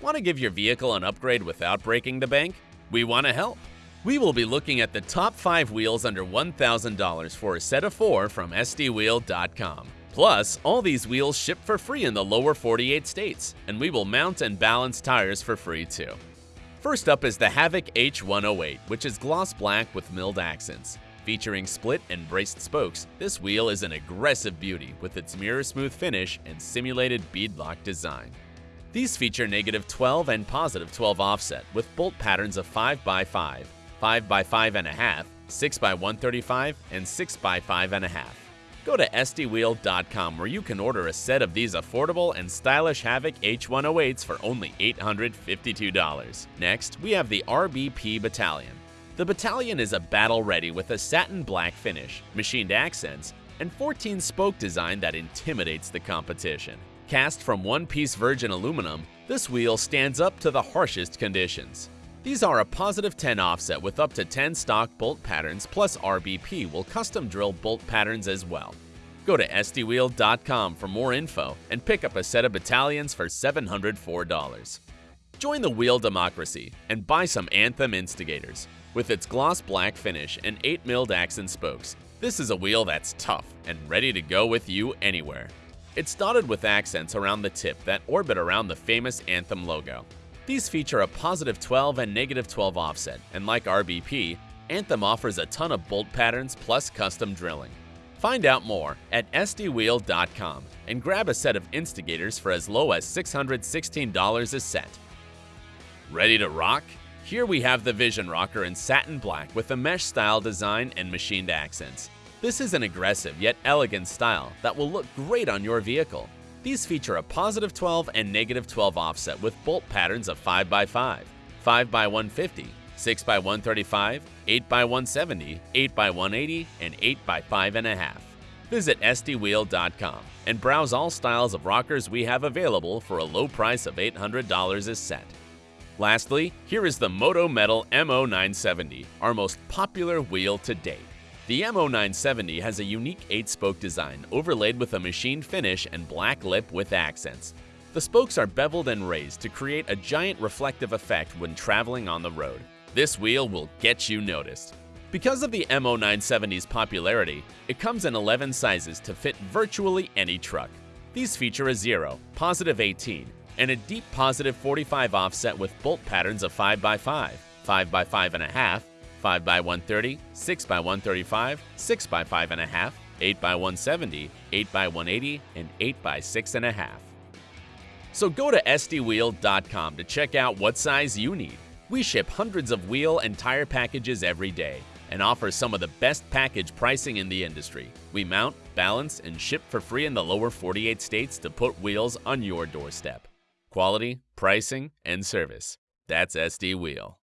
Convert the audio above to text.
Want to give your vehicle an upgrade without breaking the bank? We want to help. We will be looking at the top 5 wheels under $1,000 for a set of 4 from SDWheel.com. Plus, all these wheels ship for free in the lower 48 states, and we will mount and balance tires for free too. First up is the Havoc H108, which is gloss black with milled accents. Featuring split and braced spokes, this wheel is an aggressive beauty with its mirror-smooth finish and simulated beadlock design. These feature negative 12 and positive 12 offset with bolt patterns of 5x5, 5x5.5, 6x135, and 6x5.5. Go to SDWheel.com where you can order a set of these affordable and stylish Havoc H108s for only $852. Next, we have the RBP Battalion. The Battalion is a battle ready with a satin black finish, machined accents, and 14 spoke design that intimidates the competition. Cast from one-piece virgin aluminum, this wheel stands up to the harshest conditions. These are a positive 10 offset with up to 10 stock bolt patterns plus RBP will custom drill bolt patterns as well. Go to SDWheel.com for more info and pick up a set of battalions for $704. Join the wheel democracy and buy some Anthem Instigators. With its gloss black finish and 8 milled accent spokes, this is a wheel that's tough and ready to go with you anywhere. It's dotted with accents around the tip that orbit around the famous Anthem logo. These feature a positive 12 and negative 12 offset, and like RBP, Anthem offers a ton of bolt patterns plus custom drilling. Find out more at SDWheel.com and grab a set of Instigators for as low as $616 a set. Ready to rock? Here we have the Vision Rocker in satin black with a mesh style design and machined accents. This is an aggressive yet elegant style that will look great on your vehicle. These feature a positive 12 and negative 12 offset with bolt patterns of 5x5, 5x150, 6x135, 8x170, 8x180, and 8x5.5. Visit SDWheel.com and browse all styles of rockers we have available for a low price of $800 a set. Lastly, here is the Moto Metal MO970, our most popular wheel to date. The MO970 has a unique 8-spoke design overlaid with a machined finish and black lip with accents. The spokes are beveled and raised to create a giant reflective effect when traveling on the road. This wheel will get you noticed. Because of the MO970's popularity, it comes in 11 sizes to fit virtually any truck. These feature a 0, positive 18, and a deep positive 45 offset with bolt patterns of 5x5, 5x5.5, 5x130, 6x135, 6x5.5, 8x170, 8x180, and 8x6.5. So go to SDWheel.com to check out what size you need. We ship hundreds of wheel and tire packages every day and offer some of the best package pricing in the industry. We mount, balance, and ship for free in the lower 48 states to put wheels on your doorstep. Quality, pricing, and service. That's SD Wheel.